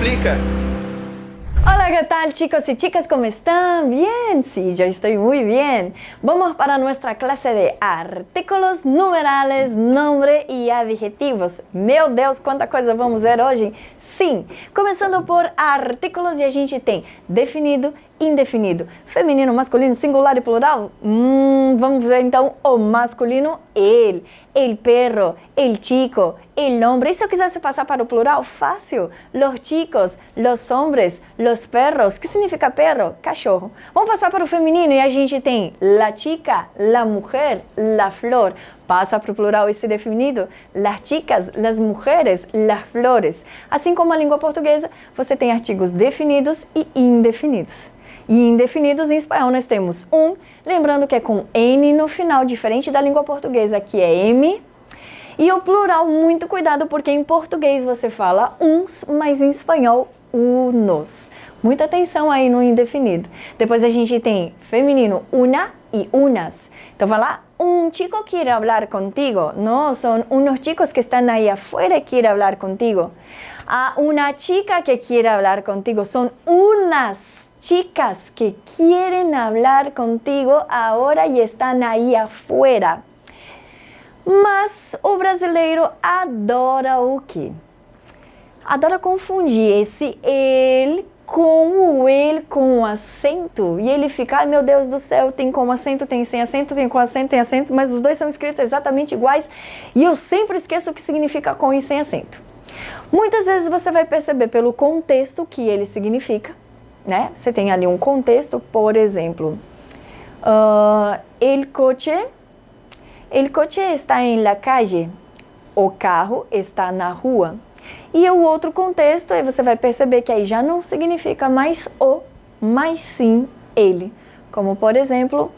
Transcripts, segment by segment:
explica. Hola, ¿qué tal chicos y chicas? ¿Cómo están? Bien, sí, yo estoy muy bien. Vamos para nuestra clase de artículos, numerales, nombre y adjetivos. Meu Deus, quanta coisa vamos ver hoje? Sim, começando por artículos e a gente tem definido, indefinido, feminino, masculino, singular e plural? Hum, vamos ver então o masculino, ele, el perro, el chico, el hombre. E se eu quisesse passar para o plural? Fácil. Los chicos, los hombres, los perros. que significa perro? Cachorro. Vamos passar para o feminino e a gente tem la chica, la mujer, la flor. Passa para o plural esse definido, las chicas, las mujeres, las flores. Assim como a língua portuguesa, você tem artigos definidos e indefinidos. E indefinidos em espanhol nós temos um, lembrando que é com N no final, diferente da língua portuguesa, que é M. E o plural, muito cuidado, porque em português você fala uns, mas em espanhol, unos. Muita atenção aí no indefinido. Depois a gente tem feminino, una e unas. Então vai lá, un chico quiere hablar contigo. No, son unos chicos que están ahí afuera y quiere hablar contigo. A una chica que quiere hablar contigo. Son unas chicas que quieren hablar contigo ahora y están aí afuera. Mas o brasileiro adora o quê? Adora confundir esse ele com o ele com o acento. E ele fica, ai meu Deus do céu, tem com acento, tem sem acento, tem com acento, tem acento, mas os dois são escritos exatamente iguais e eu sempre esqueço o que significa com e sem acento. Muitas vezes você vai perceber pelo contexto que ele significa né? Você tem ali um contexto, por exemplo, uh, el coche, el coche está em la calle, o carro está na rua. E o outro contexto, aí você vai perceber que aí já não significa mais o, mas sim ele. Como por exemplo,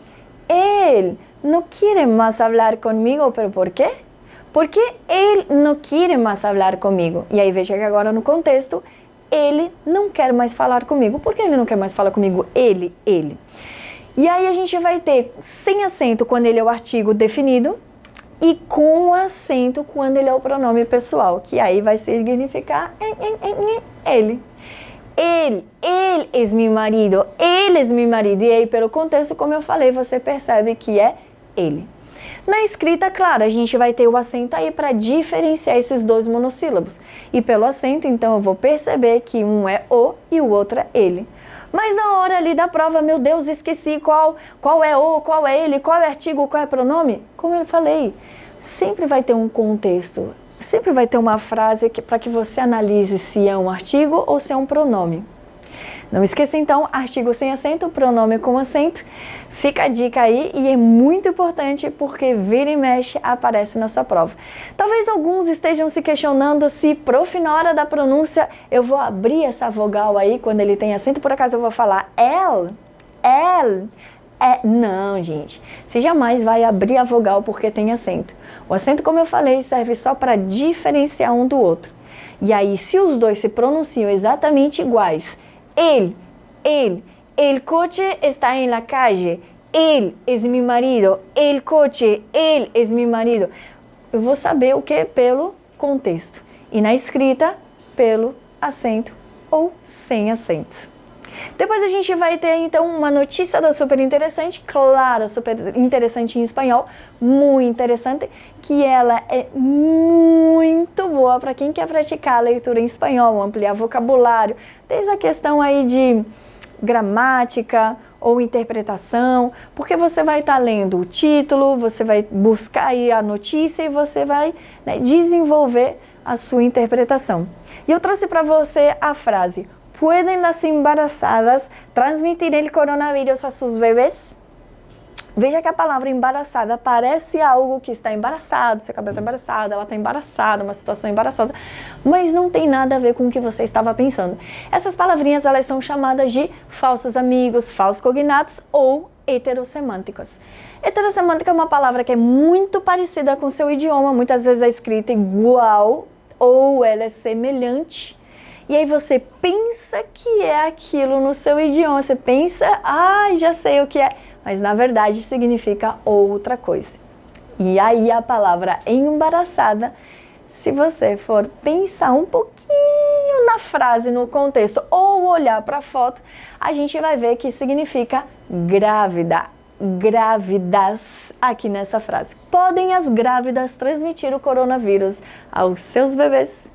ele não quer mais falar comigo, pero por quê? Porque ele não quer mais falar comigo. E aí veja que agora no contexto ele não quer mais falar comigo. Por que ele não quer mais falar comigo? Ele, ele. E aí a gente vai ter sem acento quando ele é o artigo definido e com acento quando ele é o pronome pessoal, que aí vai significar ele. Ele, ele é meu marido, ele é meu marido. E aí, pelo contexto, como eu falei, você percebe que é ele. Na escrita, claro, a gente vai ter o acento aí para diferenciar esses dois monossílabos. E pelo acento, então, eu vou perceber que um é o e o outro é ele. Mas na hora ali da prova, meu Deus, esqueci qual, qual é o, qual é ele, qual é artigo, qual é pronome. Como eu falei, sempre vai ter um contexto, sempre vai ter uma frase para que você analise se é um artigo ou se é um pronome. Não esqueça então, artigo sem acento, pronome com acento. Fica a dica aí e é muito importante porque vira e mexe aparece na sua prova. Talvez alguns estejam se questionando se prof na hora da pronúncia eu vou abrir essa vogal aí quando ele tem acento, por acaso eu vou falar el, el, é, não, gente. Você jamais vai abrir a vogal porque tem acento. O acento, como eu falei, serve só para diferenciar um do outro. E aí, se os dois se pronunciam exatamente iguais Él, él, el coche está en la calle. Él es mi marido. El coche, él es mi marido. Eu vou saber o que? Pelo contexto. E na escrita, pelo acento ou sem acento. Depois a gente vai ter então uma notícia da super interessante, claro, super interessante em espanhol, muito interessante, que ela é muito boa para quem quer praticar a leitura em espanhol, ampliar vocabulário, desde a questão aí de gramática ou interpretação, porque você vai estar tá lendo o título, você vai buscar aí a notícia e você vai né, desenvolver a sua interpretação. E eu trouxe para você a frase ¿Pueden las embarazadas transmitir el coronavirus a sus bebés? Veja que a palavra embaraçada parece algo que está embaraçado, seu cabelo está embaraçado, ela está embaraçada, uma situação embaraçosa, mas não tem nada a ver com o que você estava pensando. Essas palavrinhas elas são chamadas de falsos amigos, falsos cognatos ou heterossemânticos. Heterossemântica é uma palavra que é muito parecida com seu idioma, muitas vezes é escrita igual ou ela é semelhante e aí você pensa que é aquilo no seu idioma, você pensa, ah, já sei o que é, mas na verdade significa outra coisa. E aí a palavra embaraçada, se você for pensar um pouquinho na frase, no contexto, ou olhar para a foto, a gente vai ver que significa grávida. Grávidas aqui nessa frase. Podem as grávidas transmitir o coronavírus aos seus bebês?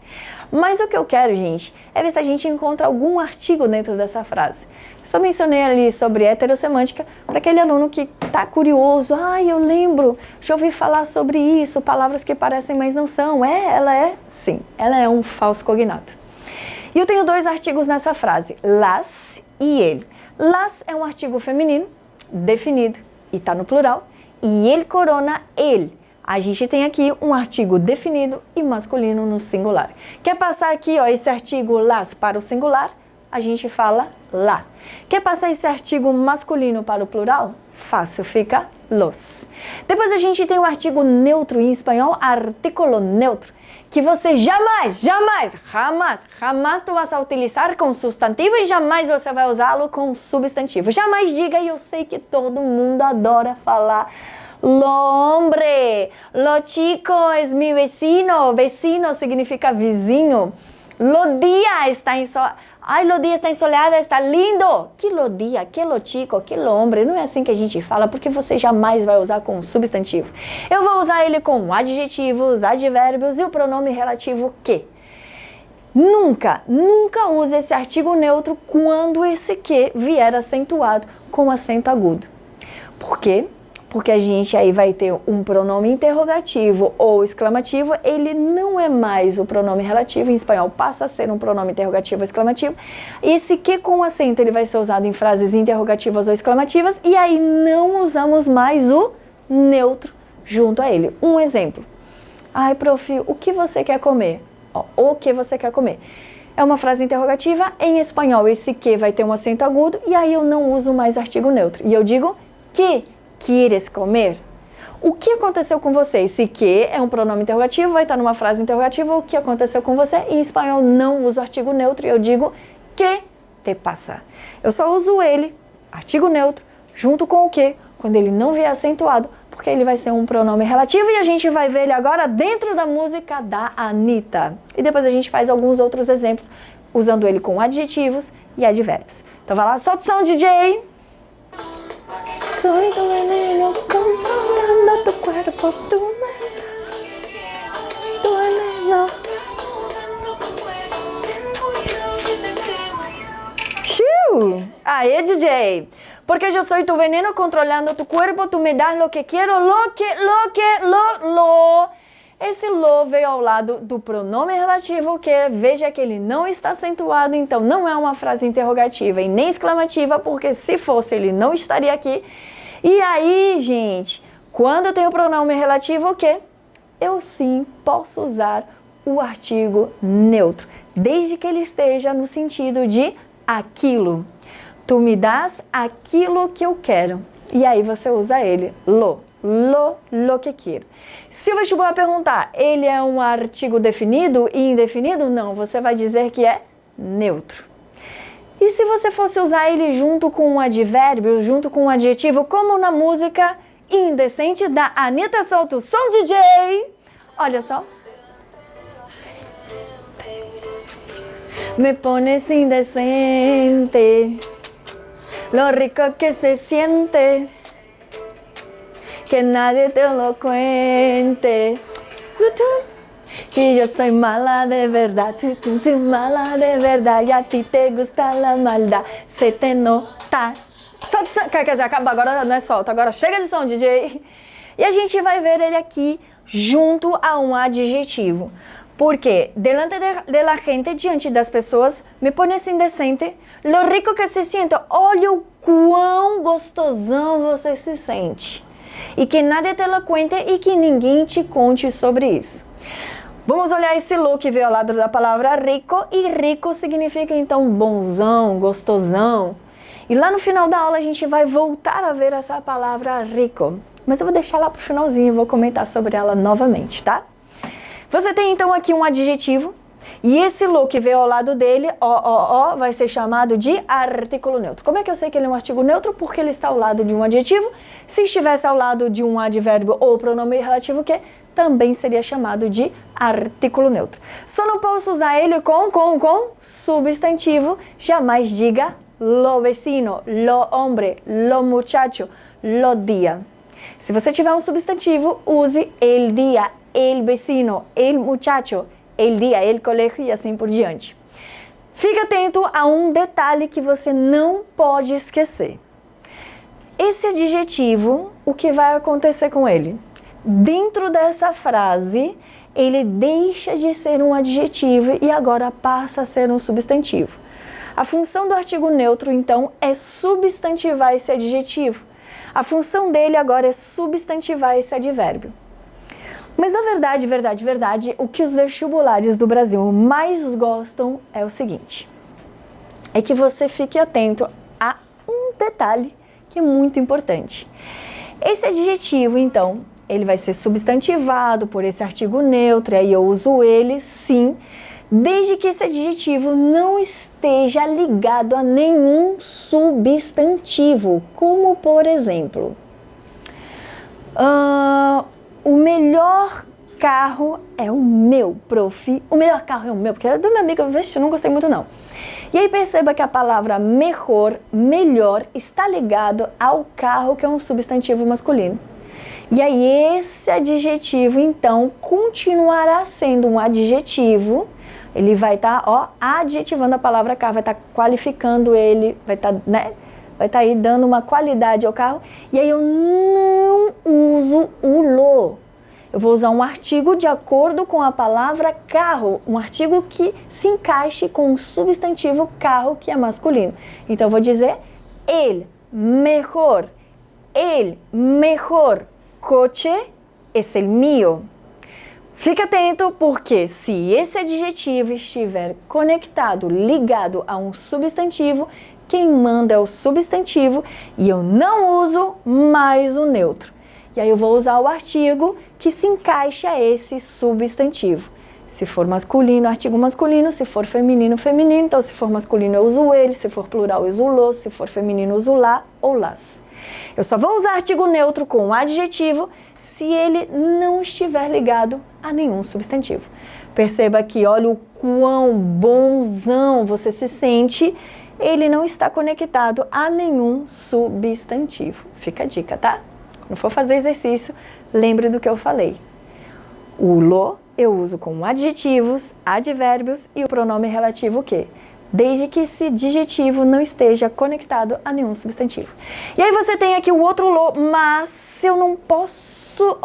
Mas o que eu quero, gente, é ver se a gente encontra algum artigo dentro dessa frase. Só mencionei ali sobre heterossemântica para aquele aluno que está curioso. Ah, eu lembro, já ouvi falar sobre isso, palavras que parecem, mas não são. É, ela é? Sim, ela é um falso cognato. E eu tenho dois artigos nessa frase, las e ele. Las é um artigo feminino, definido, e está no plural, e ele corona ele. A gente tem aqui um artigo definido e masculino no singular. Quer passar aqui ó, esse artigo las para o singular? A gente fala lá. Quer passar esse artigo masculino para o plural? Fácil, fica los. Depois a gente tem o artigo neutro em espanhol, artículo neutro, que você jamais, jamais, jamais, jamais tu vas utilizar com substantivo e jamais você vai usá-lo com substantivo. Jamais diga, e eu sei que todo mundo adora falar Lo hombre, lo chico es mi vecino. Vecino significa vizinho. Lo dia está ensolarado. Ai, lo dia está ensolarado, está lindo. Que lo dia, que lo chico, que lo hombre. Não é assim que a gente fala, porque você jamais vai usar com substantivo. Eu vou usar ele com adjetivos, advérbios e o pronome relativo que. Nunca, nunca use esse artigo neutro quando esse que vier acentuado com acento agudo. Por quê? Porque a gente aí vai ter um pronome interrogativo ou exclamativo, ele não é mais o pronome relativo, em espanhol passa a ser um pronome interrogativo ou exclamativo. Esse que com acento ele vai ser usado em frases interrogativas ou exclamativas e aí não usamos mais o neutro junto a ele. Um exemplo. Ai, prof, o que você quer comer? Ó, o que você quer comer? É uma frase interrogativa, em espanhol esse que vai ter um acento agudo e aí eu não uso mais artigo neutro. E eu digo que queres comer? O que aconteceu com você? Esse que é um pronome interrogativo, vai estar numa frase interrogativa. O que aconteceu com você? Em espanhol não uso artigo neutro, eu digo que te passa. Eu só uso ele, artigo neutro, junto com o que, quando ele não vier acentuado, porque ele vai ser um pronome relativo e a gente vai ver ele agora dentro da música da Anitta. E depois a gente faz alguns outros exemplos usando ele com adjetivos e advérbios. Então vai lá, solta o som, DJ! Soy tu veneno controlando tu cuerpo, tu tu veneno. Xiu! Aê, DJ! Porque yo soy tu veneno controlando tu cuerpo, tu me das lo que quiero, lo que, lo que, lo, lo. Esse lo veio ao lado do pronome relativo que veja que ele não está acentuado, então não é uma frase interrogativa e nem exclamativa, porque se fosse ele não estaria aqui. E aí, gente, quando eu tenho pronome relativo o quê? Eu sim posso usar o artigo neutro, desde que ele esteja no sentido de aquilo. Tu me das aquilo que eu quero. E aí você usa ele, lo lo, lo que quero. Se o vestibular perguntar, ele é um artigo definido e indefinido? Não, você vai dizer que é neutro. E se você fosse usar ele junto com um advérbio, junto com um adjetivo, como na música Indecente da Anitta Solto Som DJ? Olha só. Me pones indecente, lo rico que se siente que nadie te lo cuente. Que yo soy mala de verdad, mala de verdad, e a ti te gusta la maldad, se te nota. Solta, quer dizer, acaba agora, não é solta, agora chega de som, DJ. E a gente vai ver ele aqui junto a um adjetivo. Porque delante de, de, la gente, diante das pessoas, me pones indecente, lo rico que se siente, olha o quão gostosão você se sente e que nada te lo cuente e que ninguém te conte sobre isso. Vamos olhar esse look que veio ao lado da palavra rico e rico significa então bonzão, gostosão. E lá no final da aula a gente vai voltar a ver essa palavra rico, mas eu vou deixar lá para o finalzinho e vou comentar sobre ela novamente, tá? Você tem então aqui um adjetivo E esse lo que veio ao lado dele, ó, ó, ó, vai ser chamado de artículo neutro. Como é que eu sei que ele é um artigo neutro? Porque ele está ao lado de um adjetivo. Se estivesse ao lado de um advérbio ou pronome relativo que também seria chamado de artículo neutro. Só não posso usar ele com, com, com substantivo. Jamais diga lo vecino, lo hombre, lo muchacho, lo dia. Se você tiver um substantivo, use el dia, el vecino, el muchacho, el dia, el colegio e assim por diante. Fique atento a um detalhe que você não pode esquecer. Esse adjetivo, o que vai acontecer com ele? Dentro dessa frase, ele deixa de ser um adjetivo e agora passa a ser um substantivo. A função do artigo neutro, então, é substantivar esse adjetivo. A função dele agora é substantivar esse advérbio. Mas na verdade, verdade, verdade, o que os vestibulares do Brasil mais gostam é o seguinte: é que você fique atento a um detalhe que é muito importante. Esse adjetivo, então, ele vai ser substantivado por esse artigo neutro, e aí eu uso ele, sim, desde que esse adjetivo não esteja ligado a nenhum substantivo, como por exemplo, uh, o melhor carro é o meu, prof. O melhor carro é o meu, porque é do meu amigo, eu não gostei muito não. E aí perceba que a palavra melhor, melhor, está ligado ao carro, que é um substantivo masculino. E aí esse adjetivo, então, continuará sendo um adjetivo, ele vai estar, tá, ó, adjetivando a palavra carro, vai estar tá qualificando ele, vai estar, tá, né, vai estar tá aí dando uma qualidade ao carro. E aí eu não uso o lo. Eu vou usar um artigo de acordo com a palavra carro, um artigo que se encaixe com o substantivo carro, que é masculino. Então eu vou dizer ele mejor, el mejor coche es el mío. Fique atento porque se esse adjetivo estiver conectado, ligado a um substantivo, quem manda é o substantivo e eu não uso mais o neutro. E aí eu vou usar o artigo que se encaixe a esse substantivo. Se for masculino, artigo masculino, se for feminino, feminino. Então, se for masculino, eu uso ele, se for plural, eu uso lo, se for feminino, eu uso lá ou las. Eu só vou usar artigo neutro com adjetivo se ele não estiver ligado a nenhum substantivo. Perceba que, olha o quão bonzão você se sente ele não está conectado a nenhum substantivo. Fica a dica, tá? Quando for fazer exercício, lembre do que eu falei. O lo eu uso com adjetivos, advérbios e o pronome relativo o quê? Desde que esse adjetivo não esteja conectado a nenhum substantivo. E aí você tem aqui o outro lo, mas eu não posso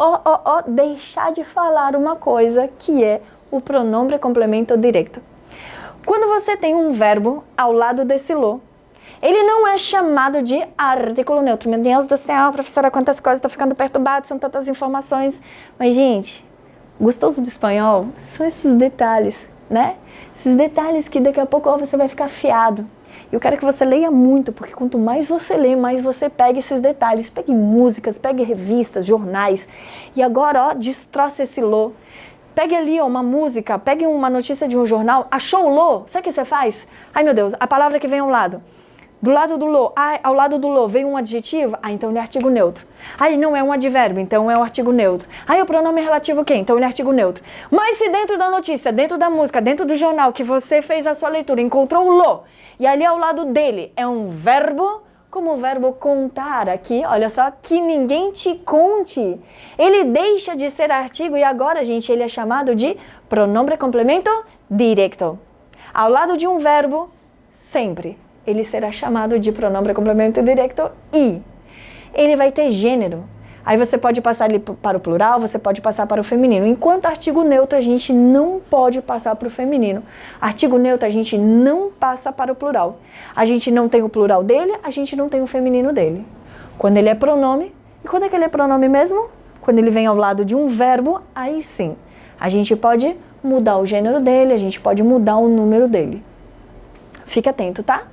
deixar de falar uma coisa que é o pronome complemento direto. Quando você tem um verbo ao lado desse lo, ele não é chamado de artículo neutro. Meu Deus do céu, professora, quantas coisas, estou ficando perturbado, são tantas informações. Mas, gente, gostoso do espanhol são esses detalhes, né? Esses detalhes que daqui a pouco ó, você vai ficar fiado. Eu quero que você leia muito, porque quanto mais você lê, mais você pega esses detalhes. Pegue músicas, pegue revistas, jornais. E agora, ó, destroça esse lo. Pegue ali uma música, pegue uma notícia de um jornal, achou o lo, sabe o que você faz? Ai meu Deus, a palavra que vem ao lado. Do lado do lo, ao lado do lo veio um adjetivo, ah, então ele é artigo neutro. Aí não é um advérbio, então é um artigo neutro. Aí o pronome é relativo quê? Então ele é artigo neutro. Mas se dentro da notícia, dentro da música, dentro do jornal que você fez a sua leitura, encontrou o lo, e ali ao lado dele é um verbo, como o verbo contar aqui, olha só, que ninguém te conte. Ele deixa de ser artigo e agora, gente, ele é chamado de pronome complemento direto. Ao lado de um verbo, sempre, ele será chamado de pronome complemento direto e ele vai ter gênero. Aí você pode passar ele para o plural, você pode passar para o feminino. Enquanto artigo neutro, a gente não pode passar para o feminino. Artigo neutro, a gente não passa para o plural. A gente não tem o plural dele, a gente não tem o feminino dele. Quando ele é pronome, e quando é que ele é pronome mesmo? Quando ele vem ao lado de um verbo, aí sim. A gente pode mudar o gênero dele, a gente pode mudar o número dele. Fique atento, tá?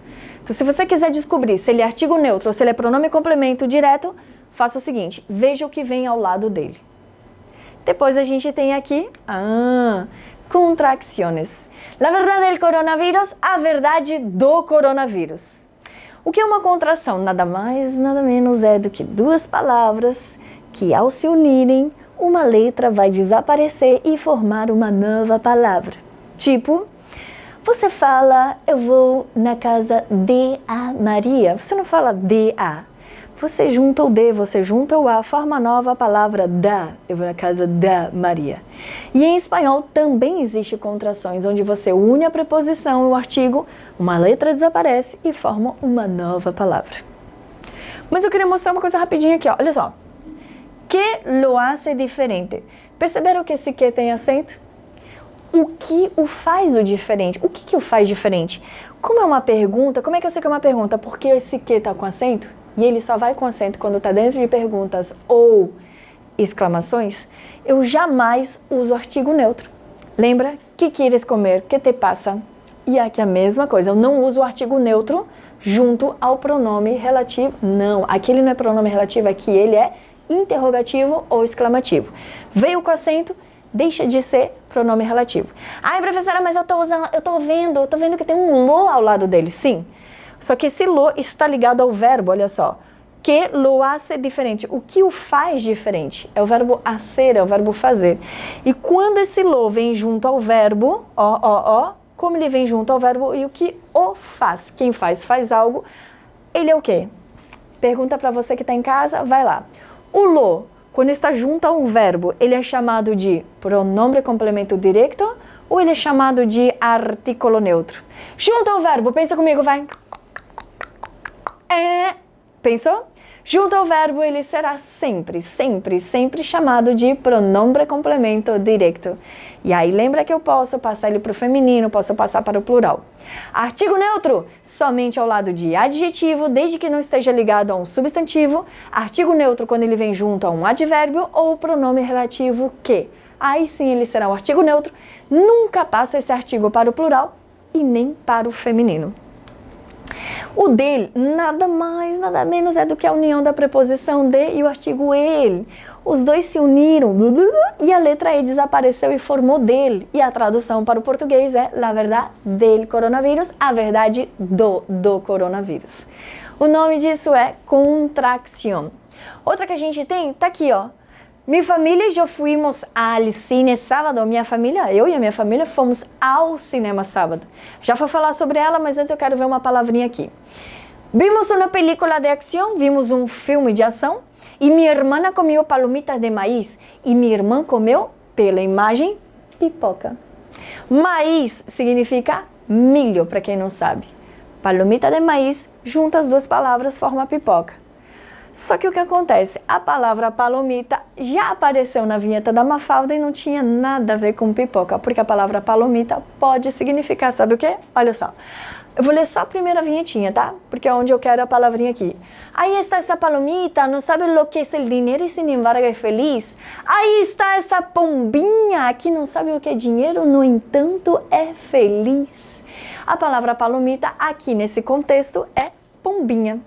Então, se você quiser descobrir se ele é artigo neutro ou se ele é pronome complemento direto, faça o seguinte, veja o que vem ao lado dele. Depois a gente tem aqui, ah, contracciones. La verdade del coronavírus, a verdade do coronavírus. O que é uma contração? Nada mais, nada menos é do que duas palavras que, ao se unirem, uma letra vai desaparecer e formar uma nova palavra. Tipo, você fala, eu vou na casa de a Maria. Você não fala de a. Você junta o de, você junta o a, forma nova a palavra da. Eu vou na casa da Maria. E em espanhol também existe contrações, onde você une a preposição e o artigo, uma letra desaparece e forma uma nova palavra. Mas eu queria mostrar uma coisa rapidinho aqui, ó. olha só. Que lo hace diferente? Perceberam que esse que tem acento? O que o faz o diferente? O que, que o faz diferente? Como é uma pergunta, como é que eu sei que é uma pergunta? Porque esse que está com acento e ele só vai com acento quando está dentro de perguntas ou exclamações, eu jamais uso artigo neutro. Lembra? Que queres comer? Que te passa? E aqui a mesma coisa, eu não uso o artigo neutro junto ao pronome relativo. Não, aqui ele não é pronome relativo, aqui ele é interrogativo ou exclamativo. Veio com acento, deixa de ser pronome relativo. Ai, professora, mas eu tô usando, eu tô vendo, eu tô vendo que tem um lo ao lado dele. Sim. Só que esse lo está ligado ao verbo, olha só. Que lo hace diferente. O que o faz diferente? É o verbo hacer, é o verbo fazer. E quando esse lo vem junto ao verbo, ó, ó, ó, como ele vem junto ao verbo e o que o faz. Quem faz, faz algo. Ele é o quê? Pergunta para você que está em casa, vai lá. O lo, quando está junto a um verbo, ele é chamado de pronome complemento direto ou ele é chamado de artículo neutro? Junto ao verbo, pensa comigo, vai. É. Pensou? Junto ao verbo, ele será sempre, sempre, sempre chamado de pronome complemento direto. E aí lembra que eu posso passar ele para o feminino, posso passar para o plural. Artigo neutro, somente ao lado de adjetivo, desde que não esteja ligado a um substantivo. Artigo neutro quando ele vem junto a um advérbio ou pronome relativo que. Aí sim ele será o artigo neutro. Nunca passo esse artigo para o plural e nem para o feminino. O dele nada mais, nada menos é do que a união da preposição de e o artigo ele. Os dois se uniram e a letra E desapareceu e formou dele. E a tradução para o português é la verdade del coronavírus, a verdade do, do coronavírus. O nome disso é contracción. Outra que a gente tem, tá aqui, ó. Minha família e eu fomos ao cine sábado. Minha família, eu e a minha família fomos ao cinema sábado. Já vou falar sobre ela, mas antes eu quero ver uma palavrinha aqui. Vimos uma película de ação, vimos um filme de ação e minha irmã comeu palomitas de maíz e minha irmã comeu, pela imagem, pipoca. Maíz significa milho, para quem não sabe. Palomita de maíz, juntas as duas palavras, forma pipoca. Só que o que acontece? A palavra palomita já apareceu na vinheta da Mafalda e não tinha nada a ver com pipoca, porque a palavra palomita pode significar, sabe o que? Olha só. Eu vou ler só a primeira vinhetinha, tá? Porque é onde eu quero a palavrinha aqui. Aí está essa palomita, não sabe o que é o dinheiro e sin embargo é feliz. Aí está essa pombinha que não sabe o que é dinheiro, no entanto é feliz. A palavra palomita aqui nesse contexto é pombinha.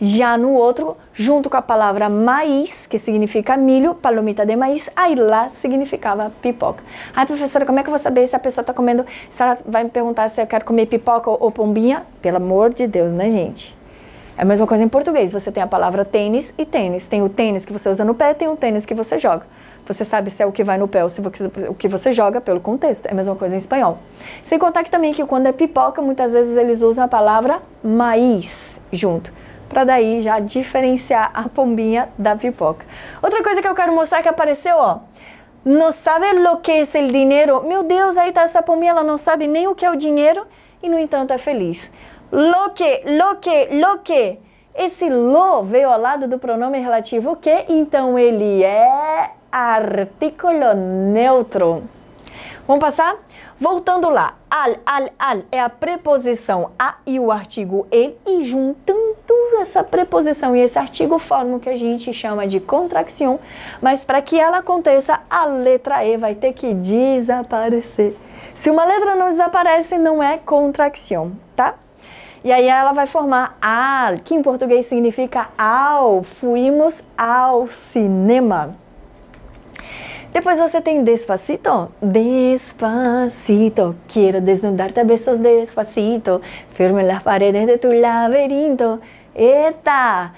Já no outro, junto com a palavra maíz, que significa milho, palomita de maíz, aí lá significava pipoca. Ai, professora, como é que eu vou saber se a pessoa está comendo, se ela vai me perguntar se eu quero comer pipoca ou pombinha? Pelo amor de Deus, né, gente? É a mesma coisa em português, você tem a palavra tênis e tênis. Tem o tênis que você usa no pé, tem o tênis que você joga. Você sabe se é o que vai no pé ou se o que você joga pelo contexto. É a mesma coisa em espanhol. Sem contar que também que quando é pipoca, muitas vezes eles usam a palavra maíz junto para daí já diferenciar a pombinha da pipoca. Outra coisa que eu quero mostrar que apareceu, ó. Não sabe lo que é o dinheiro? Meu Deus, aí tá essa pombinha, ela não sabe nem o que é o dinheiro e no entanto é feliz. Lo que, lo que, lo que. Esse lo veio ao lado do pronome relativo que, então ele é artículo neutro. Vamos passar? Voltando lá, al, al, al é a preposição a e o artigo ele, e juntando essa preposição e esse artigo formam o que a gente chama de contração, mas para que ela aconteça, a letra E vai ter que desaparecer. Se uma letra não desaparece, não é contração, tá? E aí ela vai formar al, que em português significa ao, fuimos ao cinema. Depois você tem despacito. Despacito, quero desnudar-te a besos despacito. Firme las paredes de tu laberinto. Eita!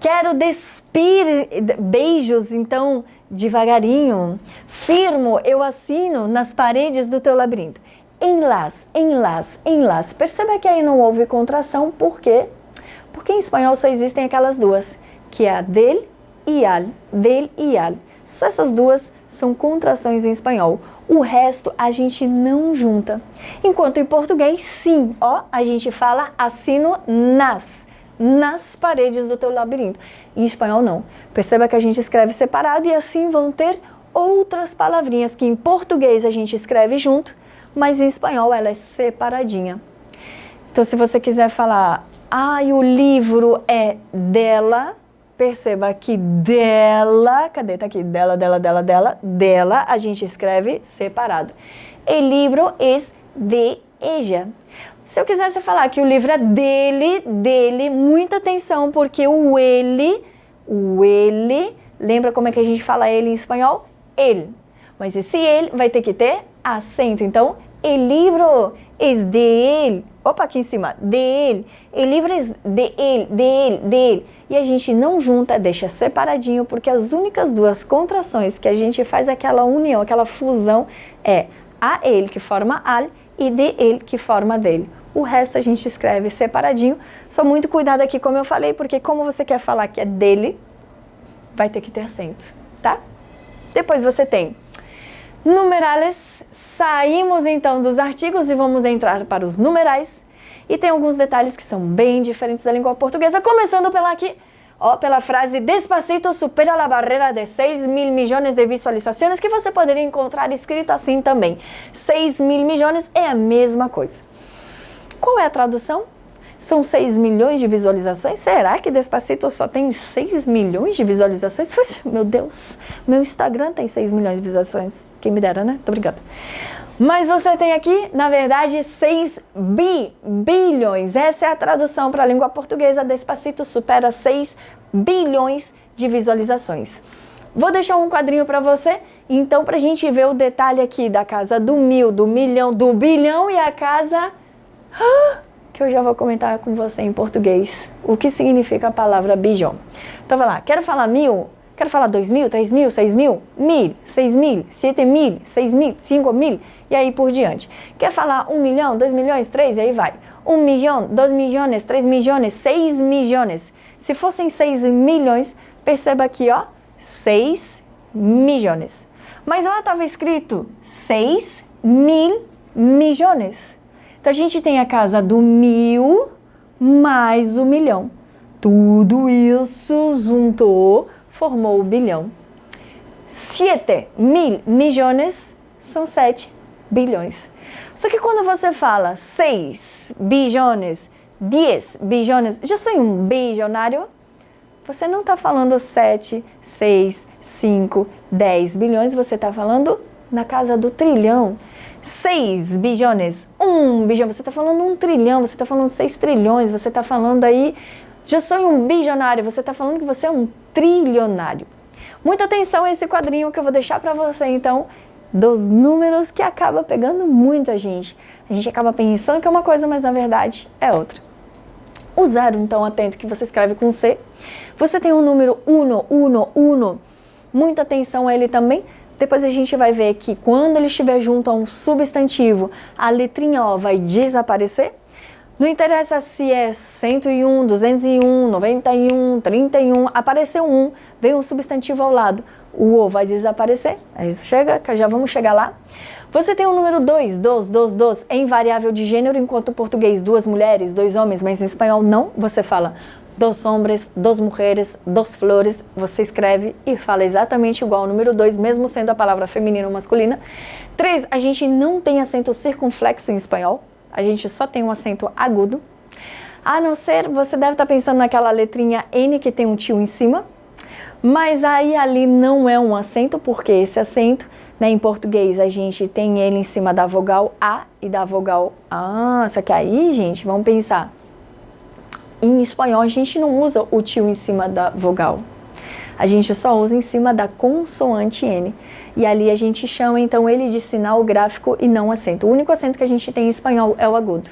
Quero despir beijos, então, devagarinho. Firmo, eu assino nas paredes do teu labirinto. Enlace, enlace, enlace. Perceba que aí não houve contração, por quê? Porque em espanhol só existem aquelas duas, que é a del e al, del e al. Só essas duas são contrações em espanhol. O resto a gente não junta. Enquanto em português, sim, ó, a gente fala assino nas nas paredes do teu labirinto. Em espanhol, não. Perceba que a gente escreve separado e assim vão ter outras palavrinhas que em português a gente escreve junto, mas em espanhol ela é separadinha. Então, se você quiser falar, ah, o livro é dela, perceba que dela, cadê? Tá aqui, dela, dela, dela, dela, dela, a gente escreve separado. O livro é de ella. Se eu quisesse falar que o livro é dele, dele, muita atenção, porque o ele, o ele, lembra como é que a gente fala ele em espanhol? Ele. Mas esse ele vai ter que ter acento. Então, o livro é de. Opa, aqui em cima, de ele. O livro é de ele, de ele, de ele. E a gente não junta, deixa separadinho, porque as únicas duas contrações que a gente faz aquela união, aquela fusão, é a ele que forma al e de ele que forma dele. O resto a gente escreve separadinho. Só muito cuidado aqui, como eu falei, porque como você quer falar que é dele, vai ter que ter acento, tá? Depois você tem numerales. Saímos então dos artigos e vamos entrar para os numerais. E tem alguns detalhes que são bem diferentes da língua portuguesa, começando pela aqui, ó, pela frase Despacito supera a barreira de 6 mil milhões de visualizações, que você poderia encontrar escrito assim também. 6 mil milhões é a mesma coisa. Qual é a tradução? São 6 milhões de visualizações? Será que Despacito só tem 6 milhões de visualizações? Puxa, meu Deus, meu Instagram tem 6 milhões de visualizações. Quem me dera, né? Tô brincando. Mas você tem aqui, na verdade, 6 bi, bilhões. Essa é a tradução para a língua portuguesa. Despacito supera 6 bilhões de visualizações. Vou deixar um quadrinho para você, então, para a gente ver o detalhe aqui da casa do mil, do milhão, do bilhão e a casa que eu já vou comentar com você em português o que significa a palavra bijão. Então vai lá, quero falar mil, quero falar dois mil, três mil, seis mil, mil, seis mil, sete mil, seis mil, cinco mil? E aí por diante. Quer falar um milhão, dois milhões, três, e aí vai. Um milhão, dois milhões, três milhões, seis milhões. Se fossem seis milhões, perceba aqui, ó, seis milhões. Mas lá estava escrito seis mil milhões. Então a gente tem a casa do mil mais o milhão. Tudo isso juntou, formou o bilhão. Siete mil milhões são sete bilhões. Só que quando você fala seis bilhões, dez bilhões, já sou um bilionário? Você não está falando sete, seis, cinco, dez bilhões, você está falando na casa do trilhão. 6 bilhões, 1 bilhão, você está falando um trilhão, você está falando 6 trilhões, você está falando aí, já sou um bilionário, você está falando que você é um trilionário. Muita atenção a esse quadrinho que eu vou deixar para você, então, dos números que acaba pegando muito a gente. A gente acaba pensando que é uma coisa, mas na verdade é outra. O zero, então, atento que você escreve com C. Você tem o número 1, 1, 1. Muita atenção a ele também depois a gente vai ver que quando ele estiver junto a um substantivo, a letrinha O vai desaparecer. Não interessa se é 101, 201, 91, 31, apareceu um, vem um substantivo ao lado, o O vai desaparecer. Aí chega, já vamos chegar lá. Você tem o número 2, dos, dos, dos, em variável de gênero, enquanto português duas mulheres, dois homens, mas em espanhol não, você fala dos homens, dos mulheres, dos flores, você escreve e fala exatamente igual ao número 2, mesmo sendo a palavra feminina ou masculina. 3, a gente não tem acento circunflexo em espanhol, a gente só tem um acento agudo. A não ser, você deve estar pensando naquela letrinha N que tem um tio em cima, mas aí ali não é um acento, porque esse acento, né, em português, a gente tem ele em cima da vogal A e da vogal A. Só que aí, gente, vamos pensar em espanhol a gente não usa o tio em cima da vogal. A gente só usa em cima da consoante N. E ali a gente chama então ele de sinal gráfico e não acento. O único acento que a gente tem em espanhol é o agudo.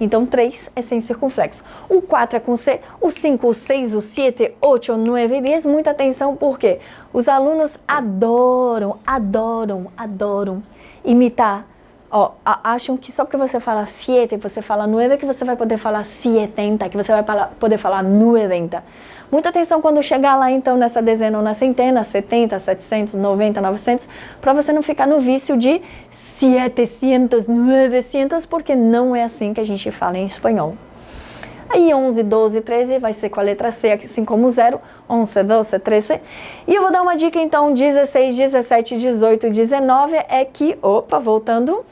Então 3 é sem circunflexo. O 4 é com C, o 5, o 6, o 7, 8, 9 e 10. Muita atenção porque os alunos adoram, adoram, adoram imitar Ó, acham que só porque você fala 7, você fala 9, que você vai poder falar 70, que você vai poder falar 90. Muita atenção quando chegar lá, então, nessa dezena ou na centena, 70, 700, 90, 900, para você não ficar no vício de 700, 900, porque não é assim que a gente fala em espanhol. Aí 11, 12, 13 vai ser com a letra C, assim como 0, 11, 12, 13. E eu vou dar uma dica então, 16, 17, 18, 19 é que, opa, voltando,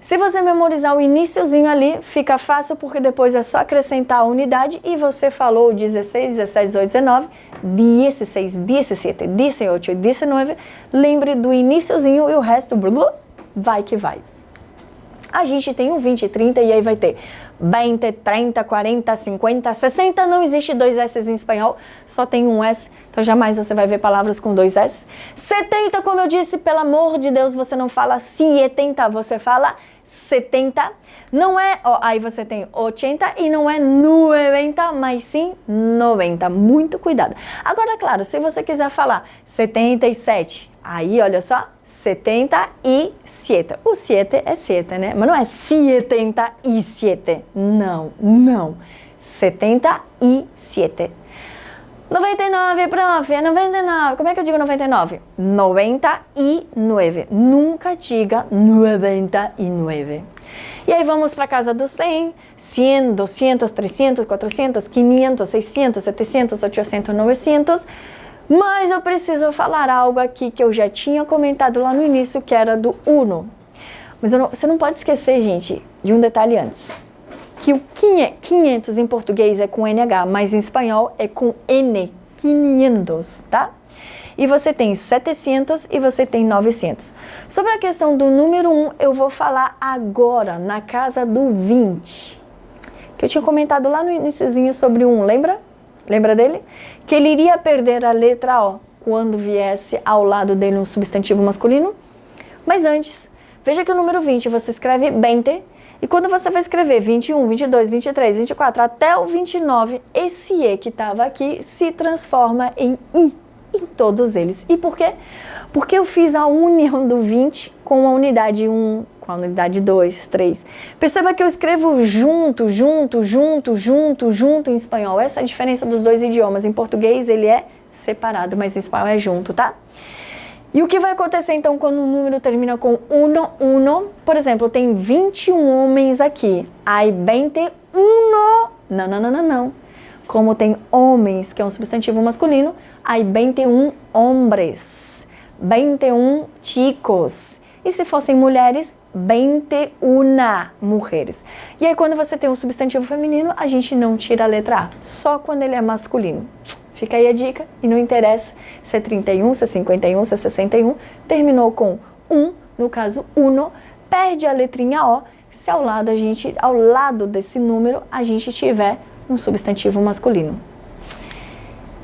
se você memorizar o iníciozinho ali, fica fácil porque depois é só acrescentar a unidade e você falou 16, 17, 18, 19, 16, 17, 18, 19. Lembre do iníciozinho e o resto vai que vai. A gente tem um 20, 30 e aí vai ter 20, 30, 40, 50, 60. Não existe dois S em espanhol, só tem um S. Então jamais você vai ver palavras com dois S. 70, como eu disse, pelo amor de Deus, você não fala 70, você fala 70. Não é, ó, aí você tem 80 e não é 90, mas sim 90. Muito cuidado. Agora, claro, se você quiser falar 77, aí olha só, 77. O 7 é 7, né? Mas não é 77. Não, não. 77. 99, prof, é 99. Como é que eu digo 99? 99. Nunca diga 99. E aí vamos para casa do 100, 100, 200, 300, 400, 500, 600, 700, 800, 900. Mas eu preciso falar algo aqui que eu já tinha comentado lá no início, que era do Uno. Mas não, você não pode esquecer, gente, de um detalhe antes que o 500 em português é com NH, mas em espanhol é com N, 500, tá? E você tem 700 e você tem 900. Sobre a questão do número 1, eu vou falar agora, na casa do 20. Que eu tinha comentado lá no iníciozinho sobre um, lembra? Lembra dele? Que ele iria perder a letra O quando viesse ao lado dele um substantivo masculino. Mas antes, veja que o número 20 você escreve 20 e quando você vai escrever 21, 22, 23, 24 até o 29, esse E que estava aqui se transforma em I em todos eles. E por quê? Porque eu fiz a união do 20 com a unidade 1, com a unidade 2, 3. Perceba que eu escrevo junto, junto, junto, junto, junto em espanhol. Essa é a diferença dos dois idiomas. Em português ele é separado, mas em espanhol é junto, tá? E o que vai acontecer então quando o número termina com uno, uno? Por exemplo, tem 21 homens aqui. Aí 21. Não, não, não, não, não. Como tem homens, que é um substantivo masculino, aí 21 hombres. 21 chicos. E se fossem mulheres, 21 mulheres. E aí quando você tem um substantivo feminino, a gente não tira a letra A, só quando ele é masculino. Fica aí a dica, e não interessa se é 31, se é 51, se é 61, terminou com 1, no caso uno, perde a letrinha O, se ao lado, a gente, ao lado desse número a gente tiver um substantivo masculino.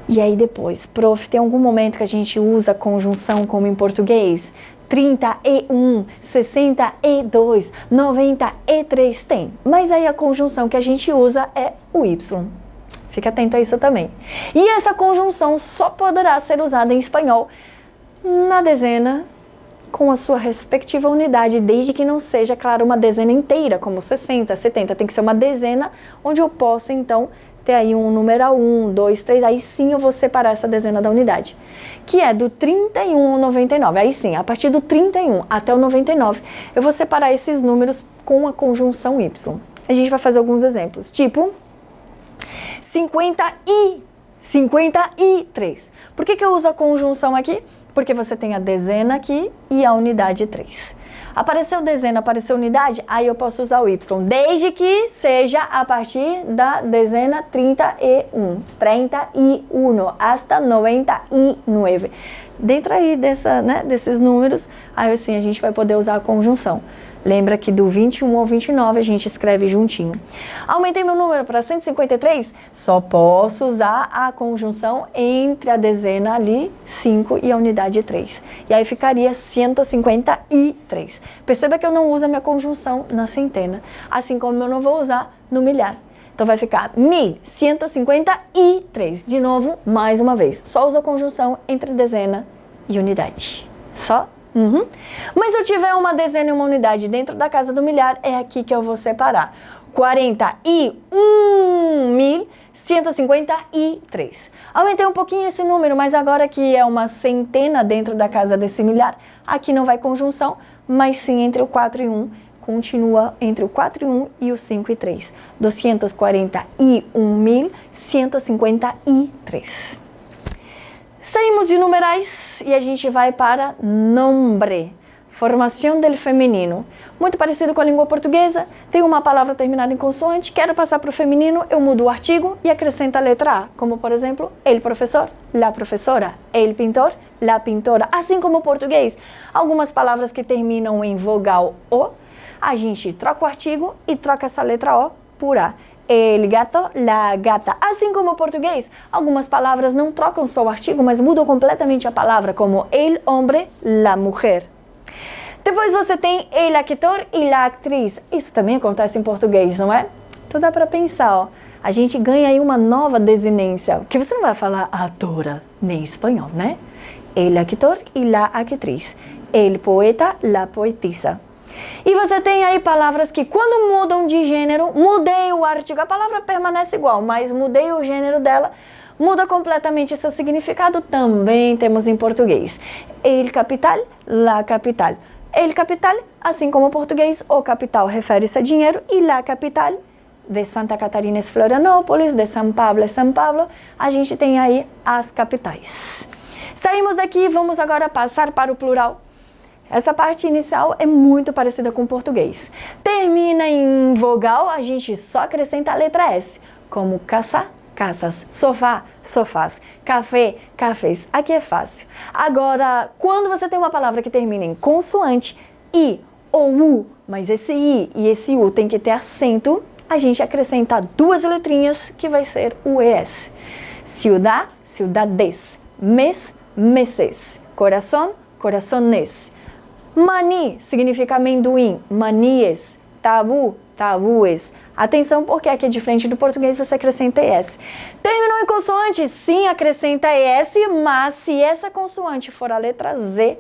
E aí depois, prof, tem algum momento que a gente usa conjunção como em português? 31, 62, 93 tem. Mas aí a conjunção que a gente usa é o Y. Fique atento a isso também. E essa conjunção só poderá ser usada em espanhol na dezena com a sua respectiva unidade, desde que não seja, claro, uma dezena inteira, como 60, 70. Tem que ser uma dezena onde eu possa, então, ter aí um numeral 1, 2, 3, aí sim eu vou separar essa dezena da unidade, que é do 31 ao 99. Aí sim, a partir do 31 até o 99, eu vou separar esses números com a conjunção Y. A gente vai fazer alguns exemplos, tipo 50 e 53. Por que, que eu uso a conjunção aqui? Porque você tem a dezena aqui e a unidade 3. Apareceu dezena, apareceu unidade, aí eu posso usar o y, desde que seja a partir da dezena 31, 31, hasta 99. dentro aí dessa, né, desses números, aí assim a gente vai poder usar a conjunção. Lembra que do 21 ao 29 a gente escreve juntinho. Aumentei meu número para 153? Só posso usar a conjunção entre a dezena ali, 5 e a unidade 3. E aí ficaria 153. Perceba que eu não uso a minha conjunção na centena, assim como eu não vou usar no milhar. Então vai ficar 1153. De novo, mais uma vez. Só usa a conjunção entre dezena e unidade. Só Uhum. Mas se eu tiver uma dezena e uma unidade dentro da casa do milhar, é aqui que eu vou separar. 41.153. Aumentei um pouquinho esse número, mas agora que é uma centena dentro da casa desse milhar, aqui não vai conjunção, mas sim entre o 4 e 1. Continua entre o 4 e 1 e o 5 e 3. 241.153. Saímos de numerais e a gente vai para nombre, formação del feminino. Muito parecido com a língua portuguesa, tem uma palavra terminada em consoante, quero passar para o feminino, eu mudo o artigo e acrescento a letra A, como por exemplo, el professor, la professora, el pintor, la pintora. Assim como o português, algumas palavras que terminam em vogal O, a gente troca o artigo e troca essa letra O por A el gato, la gata. Assim como o português, algumas palavras não trocam só o artigo, mas mudam completamente a palavra, como el hombre, la mujer. Depois você tem el actor e la actriz. Isso também acontece em português, não é? Então dá para pensar, ó. A gente ganha aí uma nova desinência, que você não vai falar atora nem espanhol, né? El actor e la actriz. El poeta, la poetisa. E você tem aí palavras que quando mudam de gênero, mudei o artigo, a palavra permanece igual, mas mudei o gênero dela, muda completamente seu significado, também temos em português. El capital, la capital. El capital, assim como o português, o capital refere-se a dinheiro e la capital de Santa Catarina é Florianópolis, de São Paulo é São Paulo, a gente tem aí as capitais. Saímos daqui, vamos agora passar para o plural essa parte inicial é muito parecida com o português. Termina em vogal, a gente só acrescenta a letra S, como caça, caças, sofá, sofás, café, cafés. Aqui é fácil. Agora, quando você tem uma palavra que termina em consoante, I ou U, mas esse I e esse U tem que ter acento, a gente acrescenta duas letrinhas que vai ser o ES. Ciudad, ciudades. Mes, meses. Coração, corazones. Mani significa amendoim, manies. Tabu, tabues. Atenção porque aqui é diferente do português, você acrescenta ES. Terminou em consoante? Sim, acrescenta ES, mas se essa consoante for a letra Z,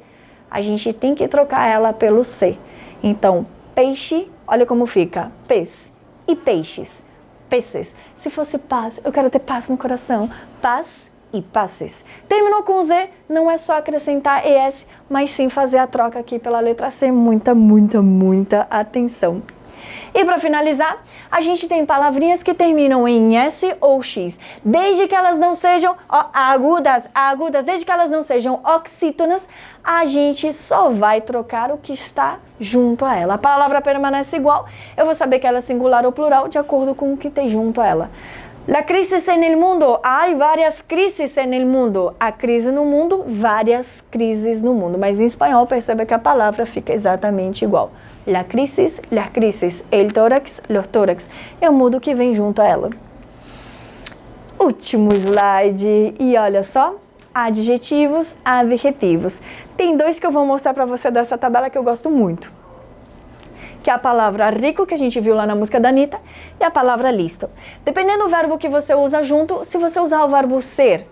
a gente tem que trocar ela pelo C. Então, peixe, olha como fica, pes. E peixes, peces. Se fosse paz, eu quero ter paz no coração. Paz e passes. Terminou com Z, não é só acrescentar ES, mas sim fazer a troca aqui pela letra C. Muita, muita, muita atenção. E para finalizar, a gente tem palavrinhas que terminam em S ou X, desde que elas não sejam ó, agudas, agudas, desde que elas não sejam oxítonas, a gente só vai trocar o que está junto a ela. A palavra permanece igual, eu vou saber que ela é singular ou plural de acordo com o que tem junto a ela. La crisis en el mundo. Há várias crises en el mundo. A crise no mundo, várias crises no mundo. Mas em espanhol, perceba que a palavra fica exatamente igual. La crisis, las crisis. El tórax, los tórax. É o mundo que vem junto a ela. Último slide. E olha só, adjetivos, adjetivos. Tem dois que eu vou mostrar para você dessa tabela que eu gosto muito que é a palavra rico, que a gente viu lá na música da Anitta, e a palavra listo. Dependendo do verbo que você usa junto, se você usar o verbo ser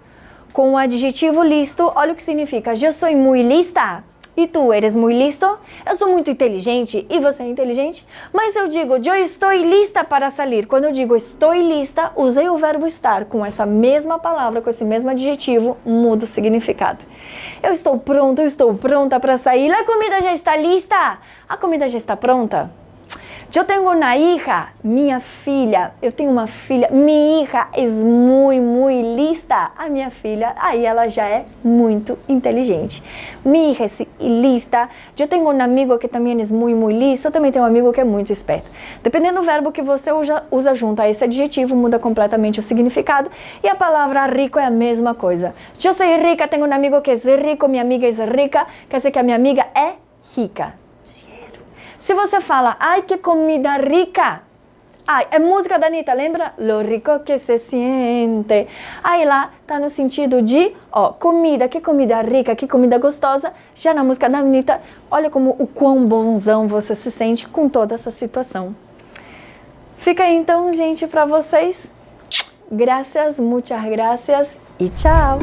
com o adjetivo listo, olha o que significa. Eu sou muito lista. E tu eres muito listo? Eu sou muito inteligente e você é inteligente? Mas eu digo, eu estou lista para sair. Quando eu digo estou lista, usei o verbo estar com essa mesma palavra, com esse mesmo adjetivo, muda o significado. Eu estou pronto, eu estou pronta para sair. A comida já está lista? A comida já está pronta? Eu tenho uma hija, minha filha. Eu tenho uma filha. Minha hija é muito, muito lista. A minha filha, aí ela já é muito inteligente. Minha hija é lista. Eu tenho um amigo que também é muito, muito listo. Eu também tenho um amigo que é muito esperto. Dependendo do verbo que você usa, usa junto a esse adjetivo, muda completamente o significado. E a palavra rico é a mesma coisa. Eu sou rica, tenho um amigo que é rico, minha amiga é rica. Quer dizer que a minha amiga é rica. Se você fala, ai que comida rica, ai, é música da Anitta, lembra? Lo rico que se siente. Aí lá tá no sentido de, ó, comida, que comida rica, que comida gostosa. Já na música da Anitta, olha como o quão bonzão você se sente com toda essa situação. Fica aí então, gente, para vocês. Graças, muitas graças e tchau!